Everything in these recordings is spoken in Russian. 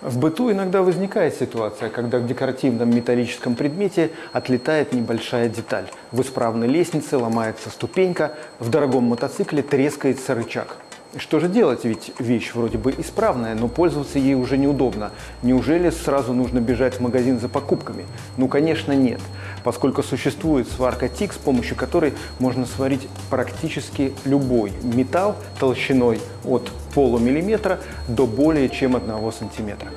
В быту иногда возникает ситуация, когда в декоративном металлическом предмете отлетает небольшая деталь. В исправной лестнице ломается ступенька, в дорогом мотоцикле трескается рычаг. Что же делать, ведь вещь вроде бы исправная, но пользоваться ей уже неудобно. Неужели сразу нужно бежать в магазин за покупками? Ну, конечно, нет, поскольку существует сварка ТИК, с помощью которой можно сварить практически любой металл толщиной от полумиллиметра до более чем одного сантиметра.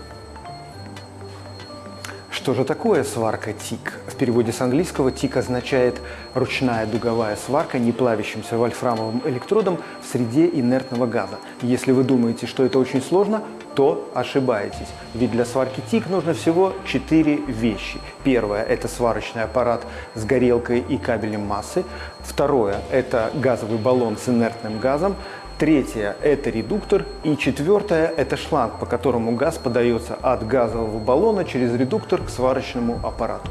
Что же такое сварка ТИК? В переводе с английского ТИК означает ручная дуговая сварка не плавящимся вольфрамовым электродом в среде инертного газа. Если вы думаете, что это очень сложно, то ошибаетесь. Ведь для сварки ТИК нужно всего четыре вещи. Первое – это сварочный аппарат с горелкой и кабелем массы. Второе – это газовый баллон с инертным газом. Третье – это редуктор. И четвертое – это шланг, по которому газ подается от газового баллона через редуктор к сварочному аппарату.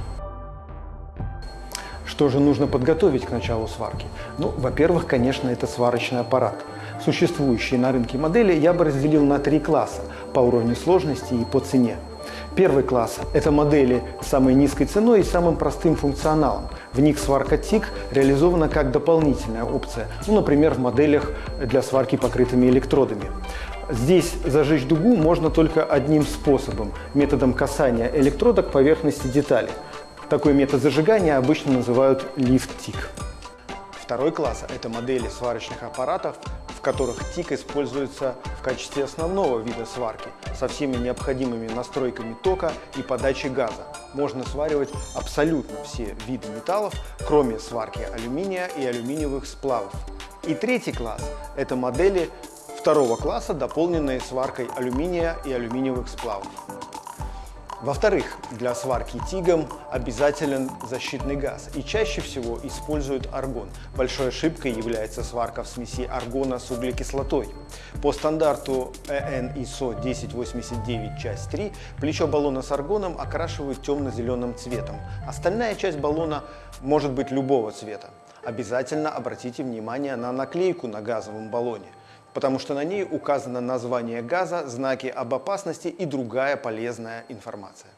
Что же нужно подготовить к началу сварки? Ну, во-первых, конечно, это сварочный аппарат. Существующие на рынке модели я бы разделил на три класса по уровню сложности и по цене. Первый класс – это модели с самой низкой ценой и самым простым функционалом. В них сварка ТИК реализована как дополнительная опция, ну, например, в моделях для сварки покрытыми электродами. Здесь зажечь дугу можно только одним способом – методом касания электрода к поверхности детали. Такой метод зажигания обычно называют лифт-тик. Второй класс – это модели сварочных аппаратов, в которых ТИК используется в качестве основного вида сварки со всеми необходимыми настройками тока и подачи газа. Можно сваривать абсолютно все виды металлов, кроме сварки алюминия и алюминиевых сплавов. И третий класс – это модели второго класса, дополненные сваркой алюминия и алюминиевых сплавов. Во-вторых, для сварки тигом обязателен защитный газ и чаще всего используют аргон. Большой ошибкой является сварка в смеси аргона с углекислотой. По стандарту EN ISO 1089 часть 3 плечо баллона с аргоном окрашивают темно-зеленым цветом. Остальная часть баллона может быть любого цвета. Обязательно обратите внимание на наклейку на газовом баллоне потому что на ней указано название газа, знаки об опасности и другая полезная информация.